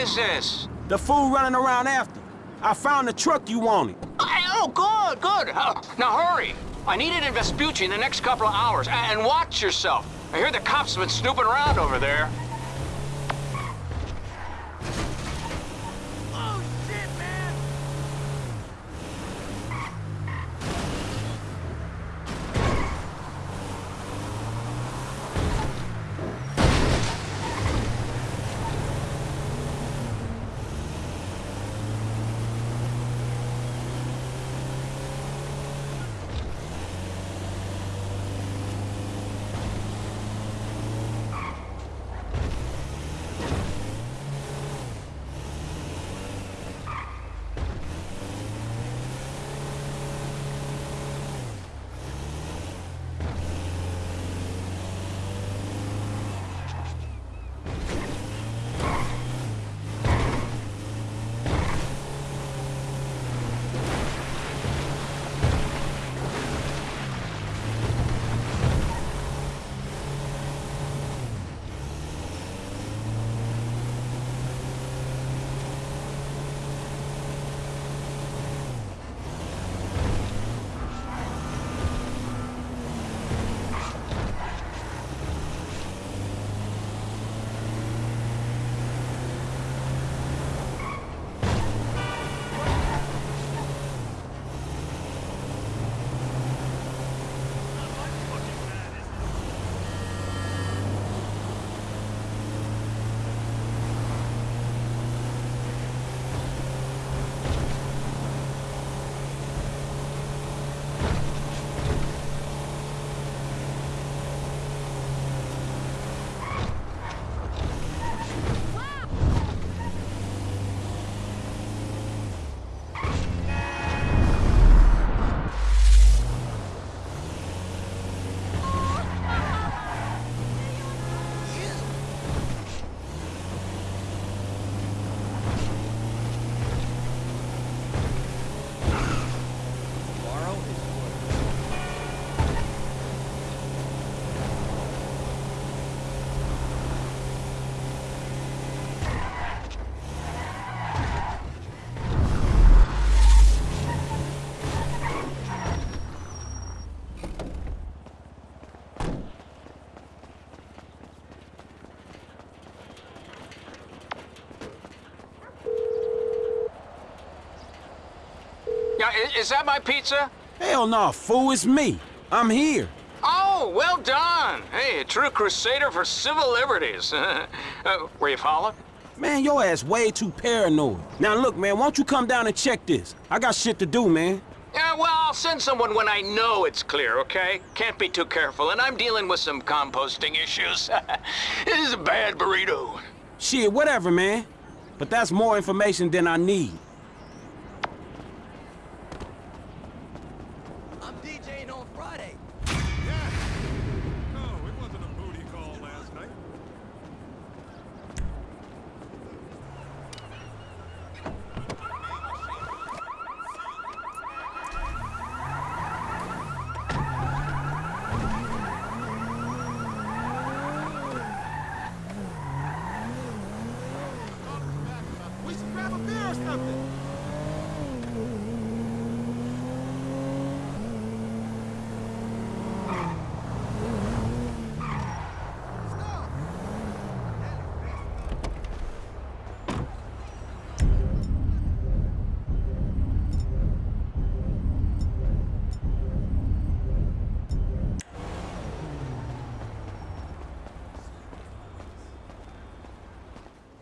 is this? The fool running around after. I found the truck you wanted. Oh, good, good. Uh, now hurry. I need it in Vespucci in the next couple of hours. And watch yourself. I hear the cops have been snooping around over there. Is that my pizza? Hell no, fool, it's me. I'm here. Oh, well done. Hey, a true crusader for civil liberties. uh, were you followed? Man, your ass way too paranoid. Now look, man, why don't you come down and check this? I got shit to do, man. Yeah, well, I'll send someone when I know it's clear, okay? Can't be too careful, and I'm dealing with some composting issues. this is a bad burrito. Shit, whatever, man. But that's more information than I need. I'm DJing on Friday. No, it wasn't a booty call last night. We should grab a beer or something.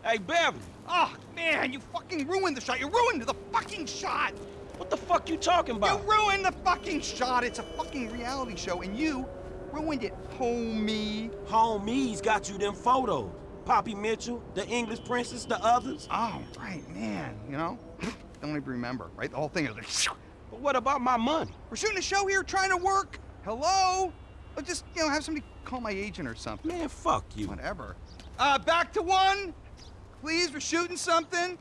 Hey, Beverly, Oh, man, you fucking ruined the shot. You ruined the fucking shot. what the fuck you talking about? You ruined the fucking shot. It's a fucking reality show, and you ruined it, homie. Homies got you them photos. Poppy Mitchell, the English princess, the others. Oh, right, man. You know, don't even remember, right? The whole thing is like, But what about my money? we're shooting a show here, trying to work. Hello? Or just, you know, have somebody call my agent or something. Man, fuck you. Whatever. Uh, back to one. Please, we're shooting something.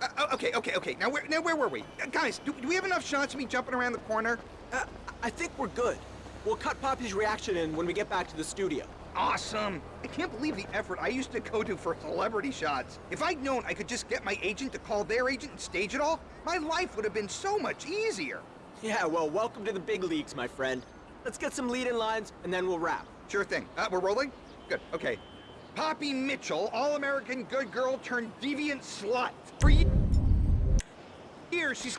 Uh, oh, okay, okay, okay. Now where, now where were we? Uh, guys, do, do we have enough shots of me jumping around the corner? Uh, I think we're good. We'll cut Poppy's reaction in when we get back to the studio. awesome. I can't believe the effort I used to go to for celebrity shots. If I'd known I could just get my agent to call their agent and stage it all, my life would have been so much easier. Yeah, well, welcome to the big leagues, my friend. Let's get some lead-in lines, and then we'll wrap. Sure thing. Uh, we're rolling? Good, okay. Poppy Mitchell, all-American good girl turned deviant slut. For years, she's...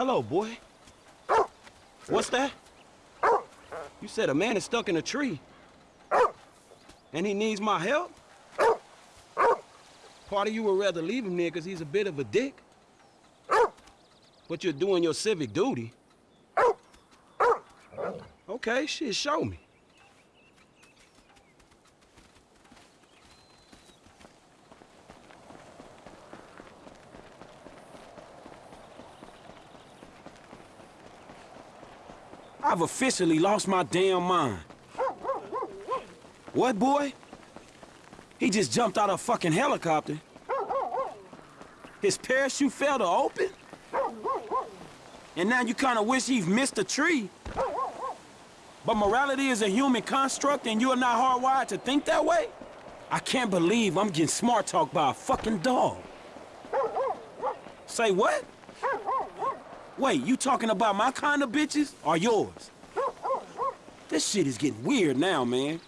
Hello, boy. What's that? You said a man is stuck in a tree. And he needs my help? Part of you would rather leave him there because he's a bit of a dick. But you're doing your civic duty. Okay, shit, show me. I've officially lost my damn mind. What, boy? He just jumped out of a fucking helicopter. His parachute fell to open? And now you kind of wish he'd missed a tree. But morality is a human construct and you are not hardwired to think that way? I can't believe I'm getting smart talked by a fucking dog. Say what? Wait, you talking about my kind of bitches or yours? This shit is getting weird now, man.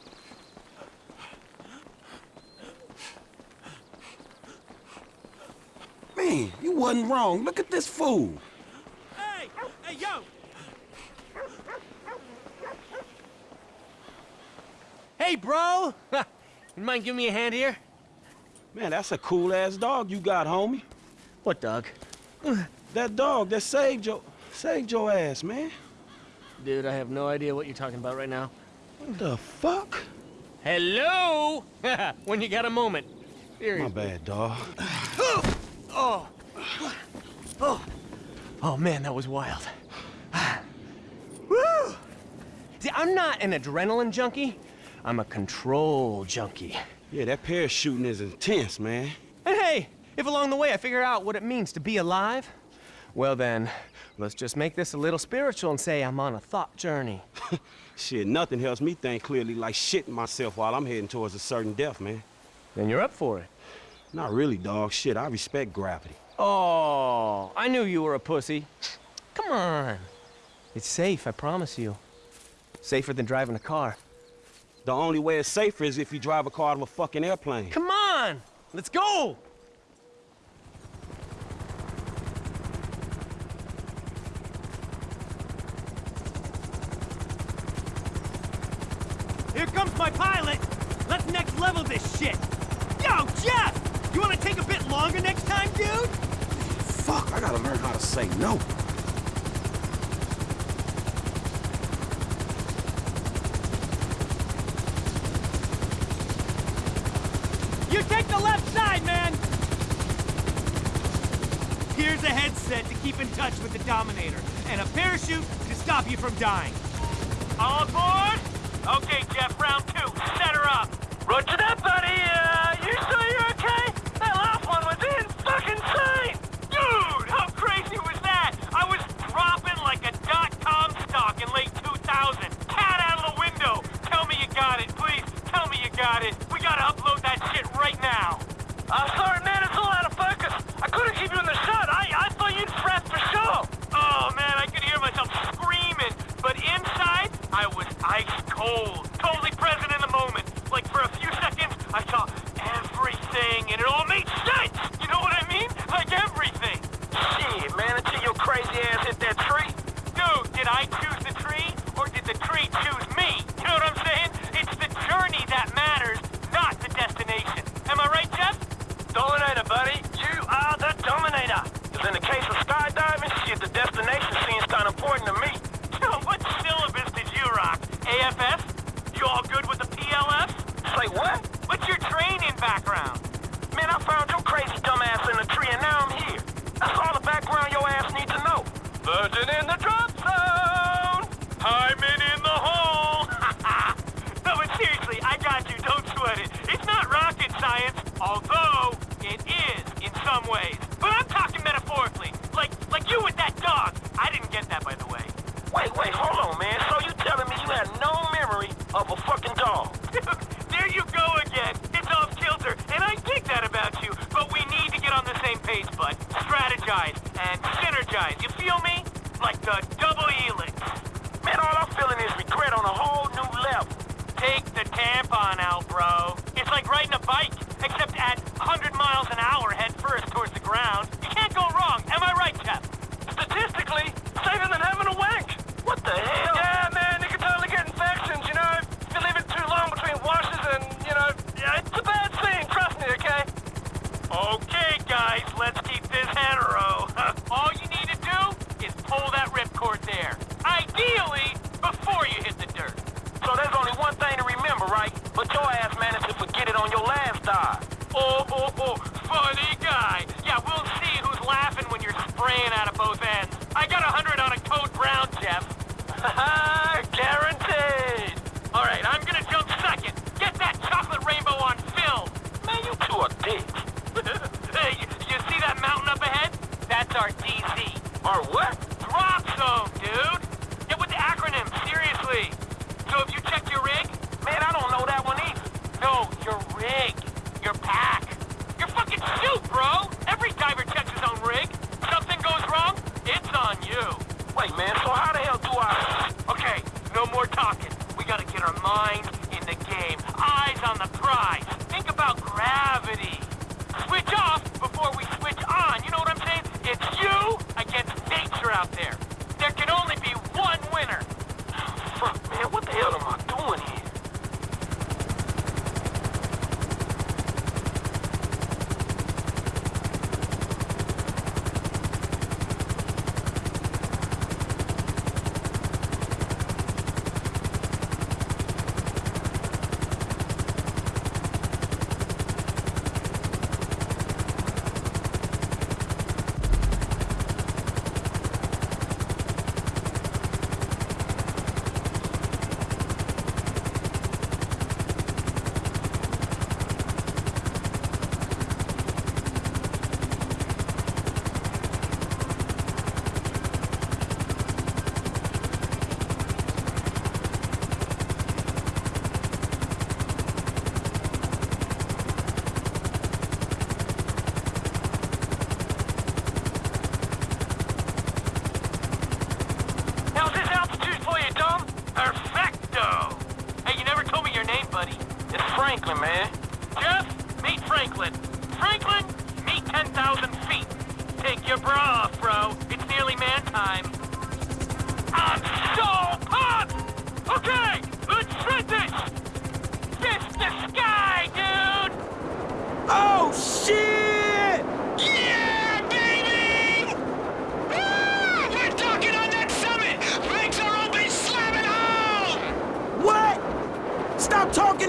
Man, you wasn't wrong. Look at this fool. Hey! Hey, yo! Hey, bro! you mind giving me a hand here? Man, that's a cool-ass dog you got, homie. What dog? That dog that saved your... saved your ass, man. Dude, I have no idea what you're talking about right now. What the fuck? Hello? when you got a moment. My bad, dog. Oh. oh. Oh, man, that was wild. Woo! See, I'm not an adrenaline junkie. I'm a control junkie. Yeah, that parachuting is intense, man. And hey, if along the way I figure out what it means to be alive, well then, let's just make this a little spiritual and say I'm on a thought journey. Shit, nothing helps me think clearly like shitting myself while I'm heading towards a certain death, man. Then you're up for it. Not really, dog. Shit, I respect gravity. Oh, I knew you were a pussy. Come on. It's safe, I promise you. Safer than driving a car. The only way it's safer is if you drive a car out of a fucking airplane. Come on! Let's go! Here comes my pilot! Let's next level this shit! Yo, Jeff! You wanna take a bit longer next time, dude? Fuck, I gotta learn how to say no. You take the left side, man! Here's a headset to keep in touch with the Dominator, and a parachute to stop you from dying. All aboard? Okay, Jeff, round two. Set her up. Roger that, buddy.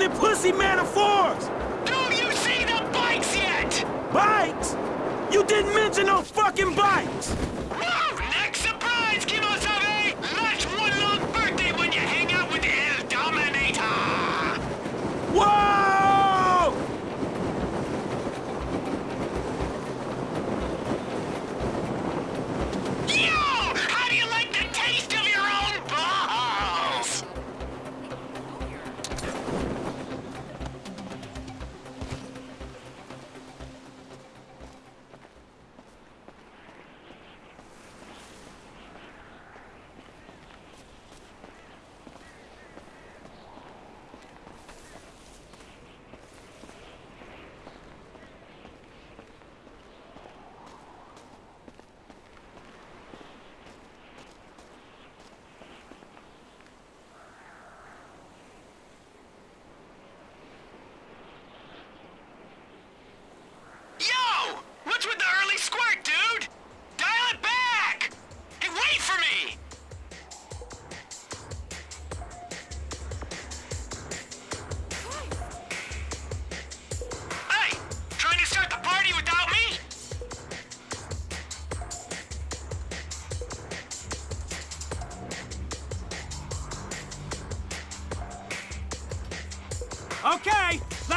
pussy man of fours? Do you see the bikes yet? Bikes? You didn't mention no fucking bikes!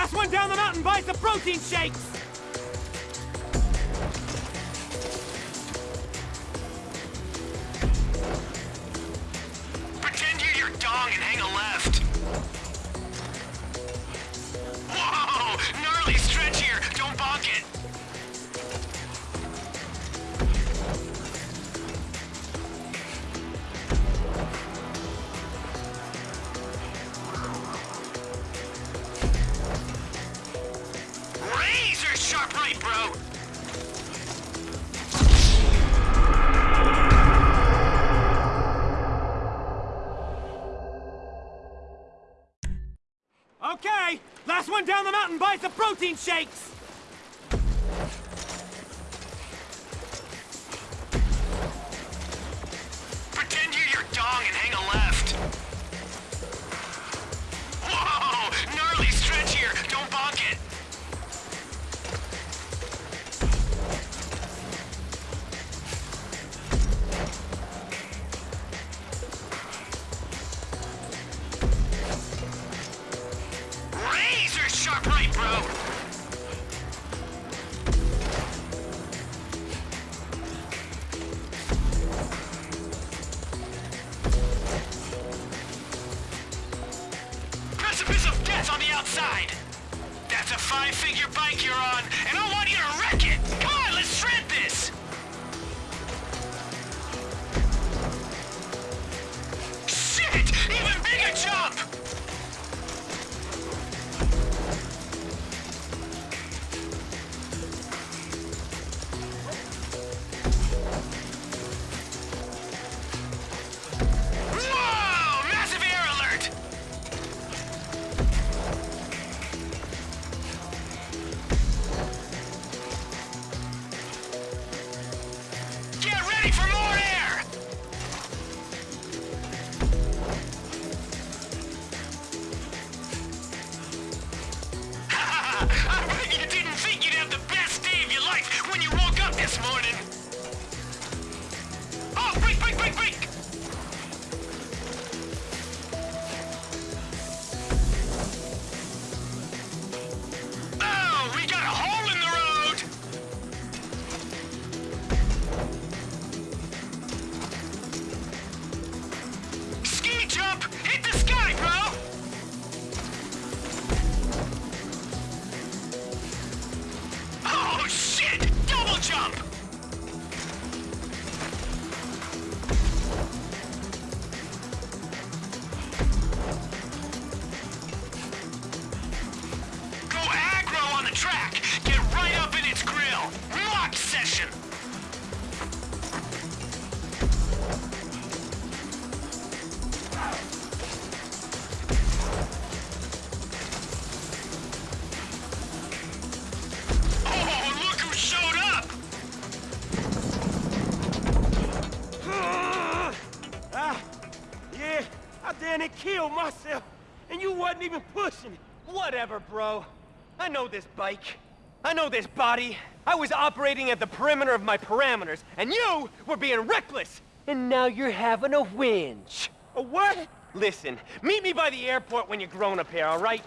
Last one down the mountain buys the protein shakes! Listen. Whatever, bro. I know this bike. I know this body. I was operating at the perimeter of my parameters, and you were being reckless! And now you're having a whinge. A what? Listen, meet me by the airport when you're grown up here, all right?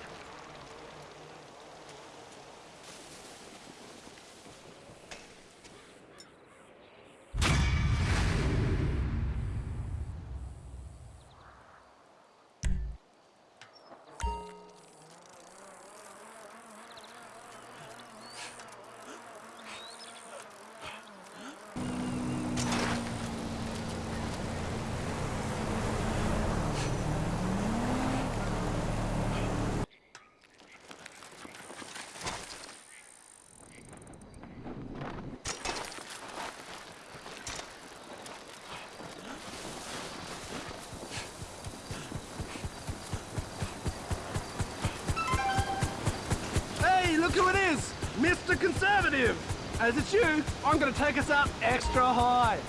As it's you, I'm going to take us up extra high.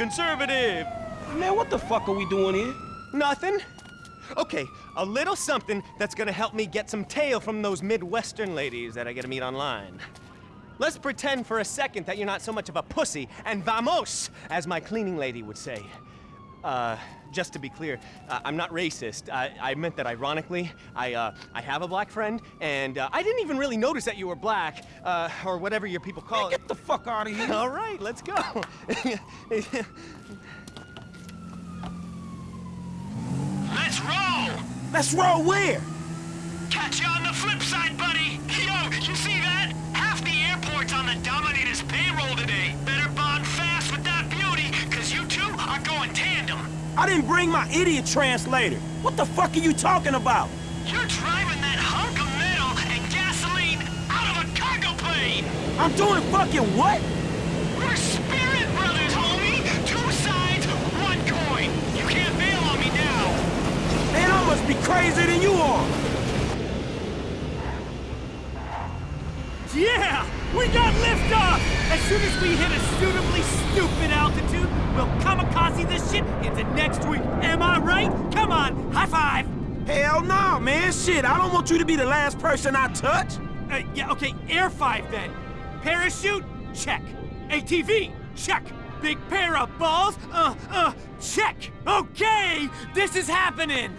Conservative! Man, what the fuck are we doing here? Nothing. Okay, a little something that's gonna help me get some tail from those Midwestern ladies that I get to meet online. Let's pretend for a second that you're not so much of a pussy and vamos, as my cleaning lady would say. Uh, just to be clear, uh, I'm not racist. I, I meant that ironically. I, uh, I have a black friend, and uh, I didn't even really notice that you were black, uh, or whatever your people call it. Get the fuck out of here. All right, let's go. Let's roll! Let's roll where? Catch you on the flip side, buddy! Yo, you see that? Half the airport's on the Dominator's payroll today. Better bond fast with that beauty, cause you two are going tandem. I didn't bring my idiot translator. What the fuck are you talking about? You're driving that hunk of metal and gasoline out of a cargo plane! I'm doing fucking what? We're spirit brothers, homie! Two sides, one coin! You can't bail on me now! Man, I must be crazier than you are. Yeah! We got liftoff! As soon as we hit a suitably stupid altitude, we'll kamikaze this shit into next week. Am I right? Come on, high five! Hell no, man. Shit, I don't want you to be the last person I touch. Uh, yeah, okay, Air 5 then. Parachute? Check. ATV? Check. Big pair of balls? Uh, uh, check. Okay, this is happening.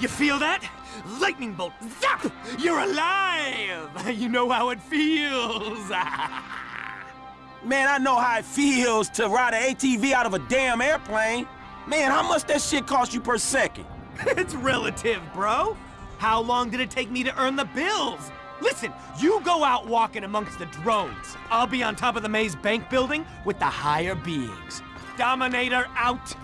You feel that? Lightning bolt, zap! You're alive! You know how it feels! Man, I know how it feels to ride an ATV out of a damn airplane. Man, how much that shit cost you per second? it's relative, bro. How long did it take me to earn the bills? Listen, you go out walking amongst the drones. I'll be on top of the maze bank building with the higher beings. Dominator out.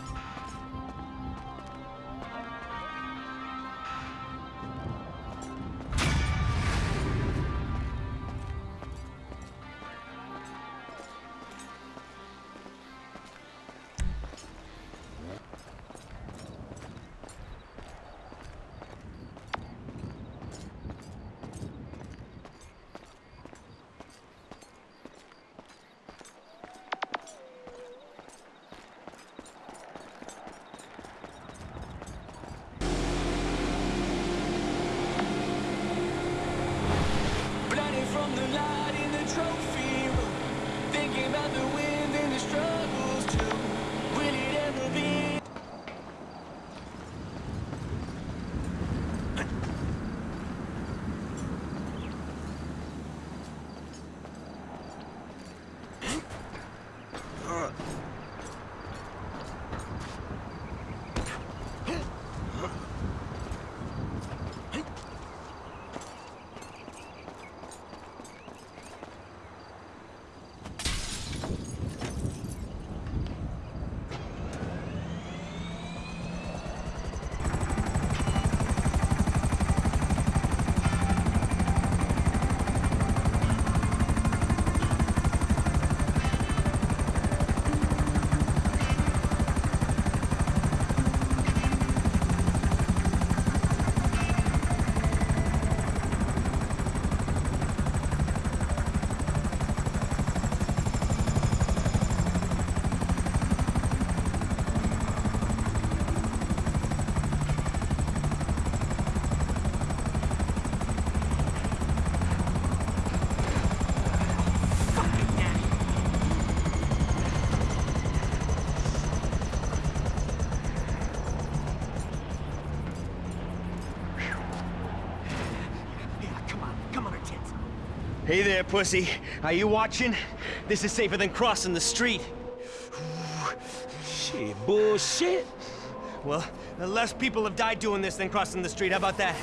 Hey there, pussy. Are you watching? This is safer than crossing the street. Shit, bullshit. Well, less people have died doing this than crossing the street. How about that?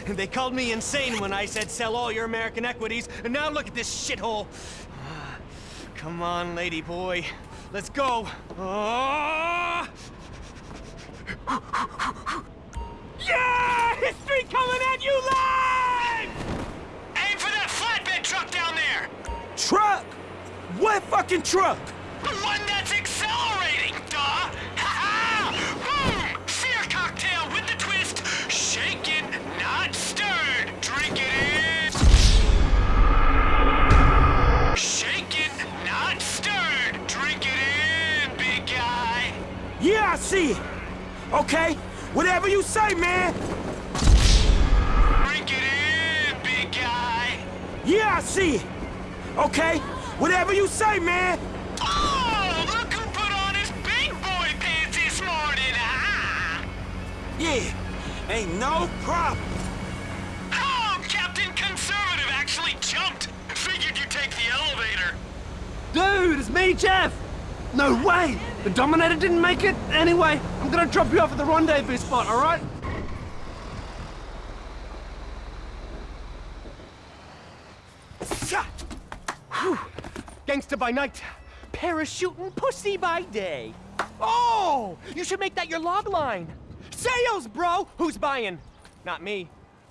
they called me insane when I said sell all your American equities, and now look at this shithole. Come on, lady boy. Let's go. Oh! Yeah! History coming at you live! Truck? What fucking truck? The one that's accelerating, duh! Ha-ha! Boom! Fear cocktail with the twist. Shaken, not stirred. Drink it in. Shaken, not stirred. Drink it in, big guy. Yeah, I see it. Okay, whatever you say, man. Drink it in, big guy. Yeah, I see it. Okay, whatever you say, man. Oh, look who put on his big boy pants this morning, ah! Yeah, ain't no problem. Oh, Captain Conservative actually jumped. Figured you'd take the elevator. Dude, it's me, Jeff! No way! The Dominator didn't make it? Anyway, I'm gonna drop you off at the rendezvous spot, alright? Gangsta by night, parachuting pussy by day. Oh, you should make that your log line. Sales, bro. Who's buying? Not me.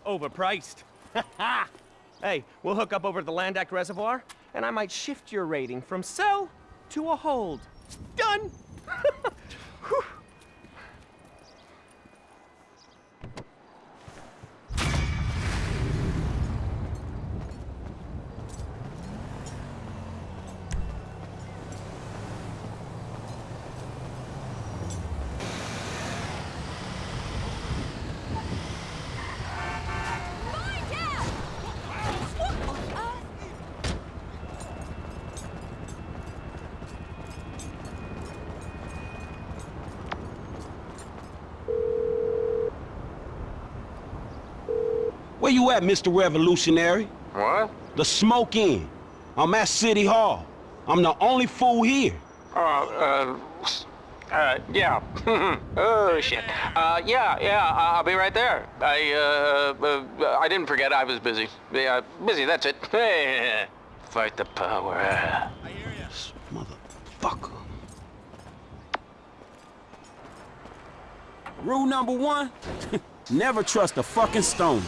Overpriced. hey, we'll hook up over the Land Act Reservoir, and I might shift your rating from sell to a hold. Done. at, Mr. Revolutionary? What? The smoke in. I'm at City Hall. I'm the only fool here. Uh, uh, uh, yeah. oh, shit. Uh, yeah, yeah, I'll be right there. I, uh, uh, I didn't forget I was busy. Yeah, busy, that's it. Fight the power. I hear you. Motherfucker. Rule number one, never trust a fucking stone.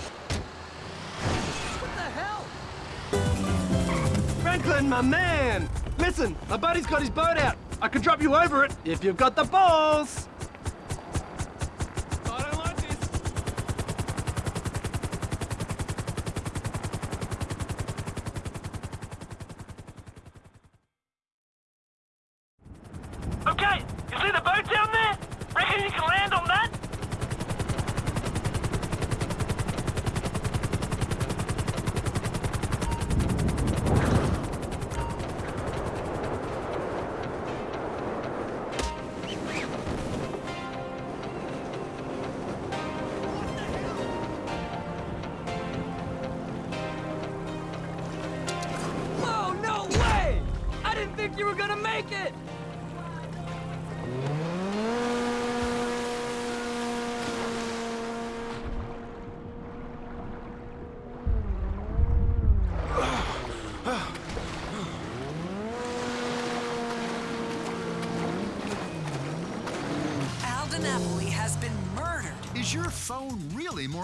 Franklin, my man! Listen, my buddy's got his boat out. I can drop you over it if you've got the balls.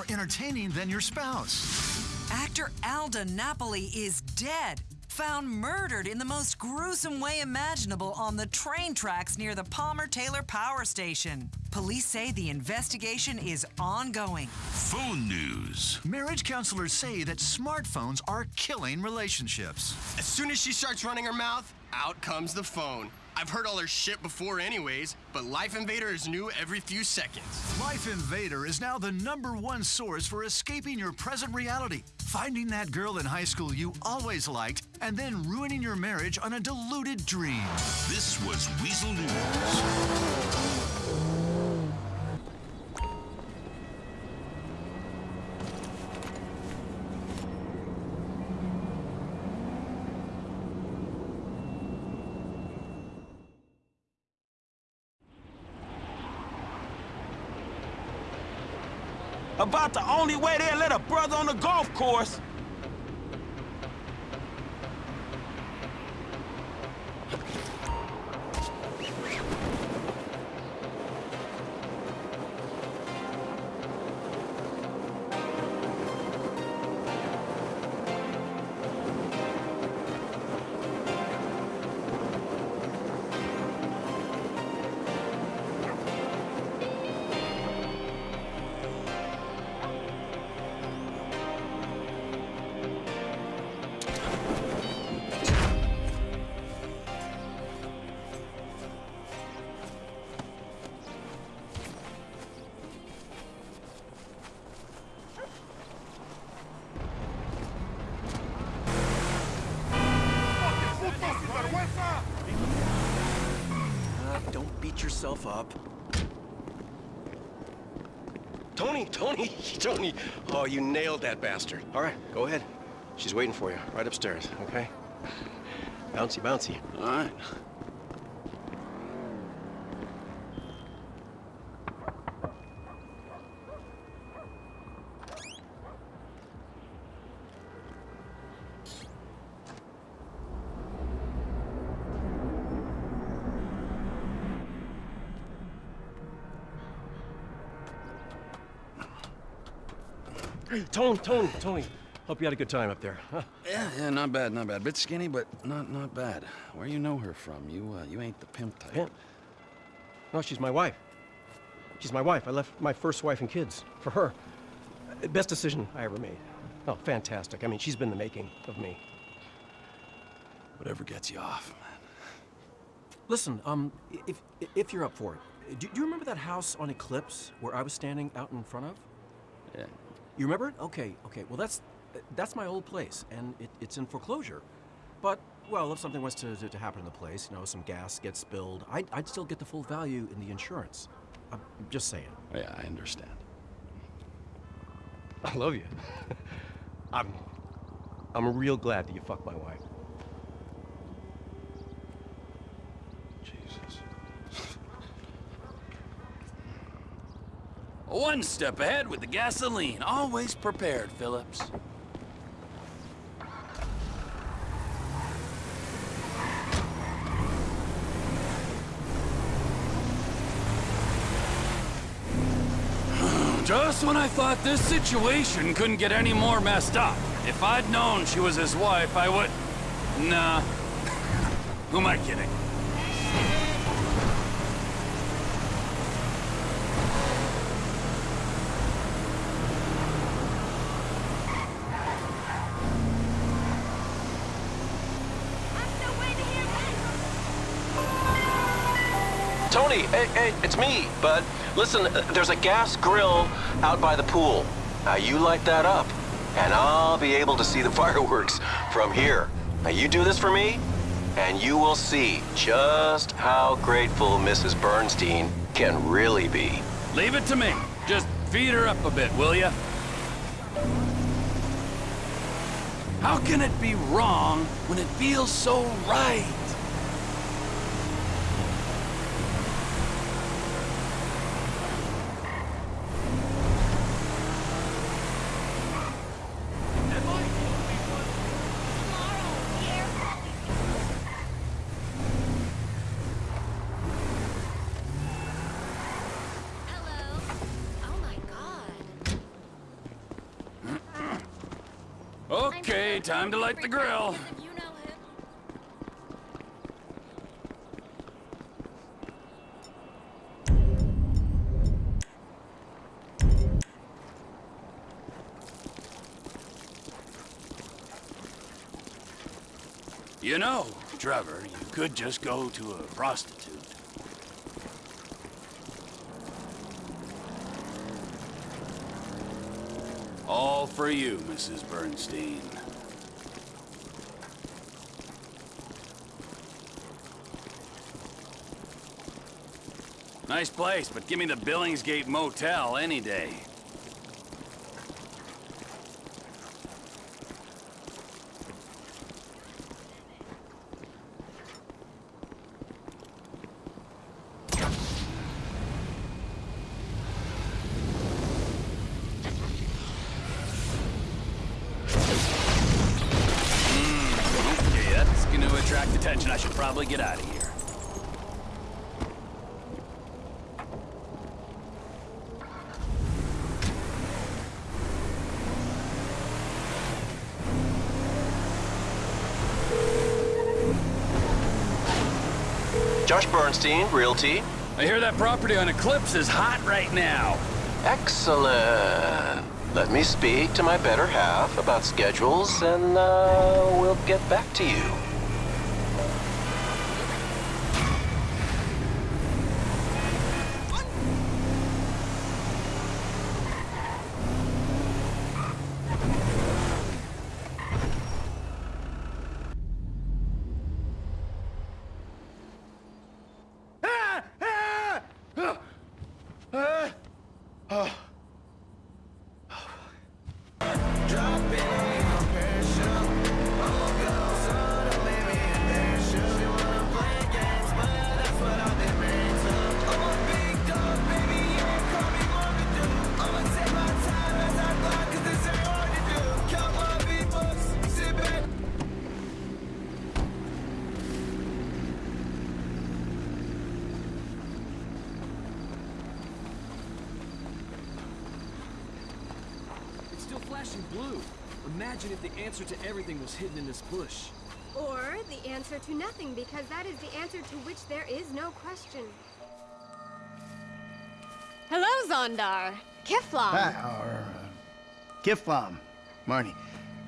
More entertaining than your spouse? Actor Alda Napoli is dead. Found murdered in the most gruesome way imaginable on the train tracks near the Palmer Taylor Power Station. Police say the investigation is ongoing. Phone news. Marriage counselors say that smartphones are killing relationships. As soon as she starts running her mouth, out comes the phone. I've heard all her shit before anyways, but Life Invader is new every few seconds. Life Invader is now the number one source for escaping your present reality, finding that girl in high school you always liked, and then ruining your marriage on a deluded dream. This was Weazel News. About the only way they'll let a brother on the golf course. Up. Tony, Tony, Tony. Oh, you nailed that bastard. All right, go ahead. She's waiting for you right upstairs, okay? Bouncy, bouncy. All right. Tony, Tony, Tony. Hope you had a good time up there, huh? Yeah, yeah, not bad, not bad. Bit skinny, but not not bad. Where you know her from? You uh, you ain't the pimp type. Pimp? No, she's my wife. She's my wife. I left my first wife and kids for her. Best decision I ever made. Oh, fantastic. I mean, she's been the making of me. Whatever gets you off. Man. Listen, um, if if you're up for it, do, do you remember that house on Eclipse where I was standing out in front of? Yeah. You remember it? Okay, okay. Well, that's that's my old place, and it, it's in foreclosure. But well, if something was to, to, to happen in the place, you know, some gas gets spilled, I'd, I'd still get the full value in the insurance. I'm just saying. Yeah, I understand. I love you. I'm I'm real glad that you fucked my wife. One step ahead with the gasoline. Always prepared, Phillips. Just when I thought this situation couldn't get any more messed up. If I'd known she was his wife, I would... Nah. Who am I kidding? Tony, hey, hey, it's me, bud. Listen, uh, there's a gas grill out by the pool. Now you light that up, and I'll be able to see the fireworks from here. Now you do this for me, and you will see just how grateful Mrs. Bernstein can really be. Leave it to me. Just feed her up a bit, will ya? How can it be wrong when it feels so right? Okay, time to light the grill. You know, Trevor, you could just go to a prostitute. All for you, Mrs. Bernstein. Nice place, but give me the Billingsgate Motel any day. Hmm, attract attention, I should probably get out of here. Bernstein, Realty. I hear that property on Eclipse is hot right now. Excellent. Let me speak to my better half about schedules, and uh, we'll get back to you. Flashing blue. Imagine if the answer to everything was hidden in this bush. Or the answer to nothing, because that is the answer to which there is no question. Hello, Zondar. Kifflom. Ah, or, uh, Kifflom. Marnie.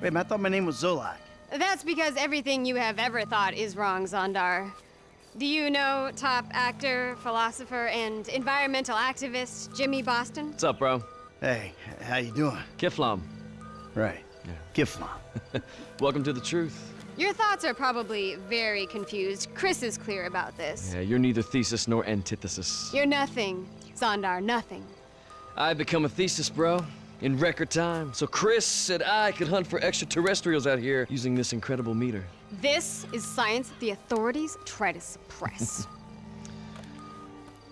Wait, I thought my name was Zolak. That's because everything you have ever thought is wrong, Zondar. Do you know top actor, philosopher, and environmental activist Jimmy Boston? What's up, bro? Hey, how you doing? Kifflom. Right. Kifflom. Welcome to the truth. Your thoughts are probably very confused. Cris is clear about this. Yeah, you're neither thesis nor antithesis. You're nothing, Zondar, nothing. I've become a thesis, bro, in record time. So Cris said I could hunt for extraterrestrials out here using this incredible meter. This is science the authorities try to suppress.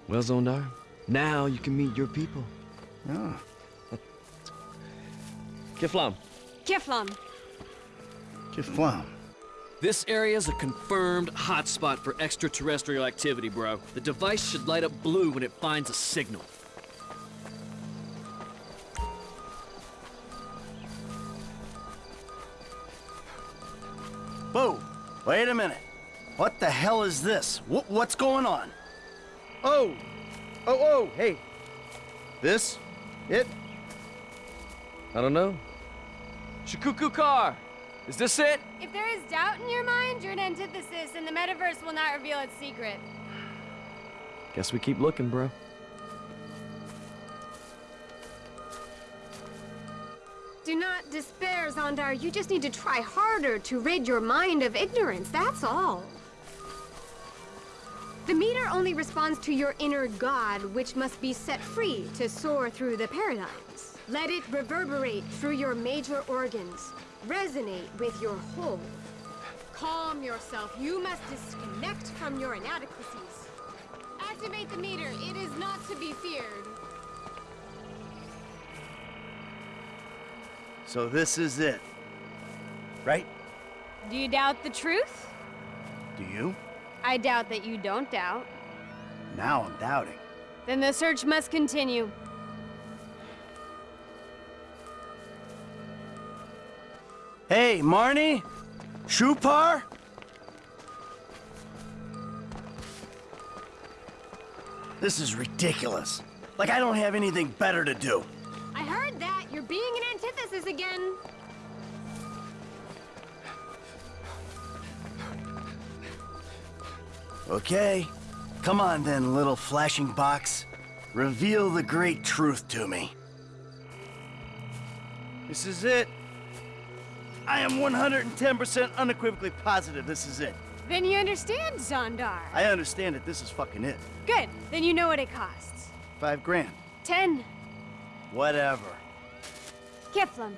Well, Zondar, now you can meet your people. Oh. Kifflom. Kifflom. Kifflom. This area is a confirmed hotspot for extraterrestrial activity, bro. The device should light up blue when it finds a signal. Whoa, wait a minute. What the hell is this? Wh what's going on? Oh, oh, oh, hey. This? It? I don't know. Shikuku car! Is this it? If there is doubt in your mind, you're an antithesis, and the metaverse will not reveal its secret. Guess we keep looking, bro. Do not despair, Zondar. You just need to try harder to rid your mind of ignorance, that's all. The meter only responds to your inner god, which must be set free to soar through the paradigms. Let it reverberate through your major organs, resonate with your whole. Calm yourself. You must disconnect from your inadequacies. Activate the meter. It is not to be feared. So this is it. Right? Do you doubt the truth? Do you? I doubt that you don't doubt. Now I'm doubting. Then the search must continue. Hey, Marnie? Shupar? This is ridiculous. Like I don't have anything better to do. I heard that. You're being an antithesis again. Okay. Come on then, little flashing box. Reveal the great truth to me. This is it. I am 110% unequivocally positive this is it. Then you understand, Zondar. I understand that this is fucking it. Good. Then you know what it costs. Five grand. Ten. Whatever. Kifflom.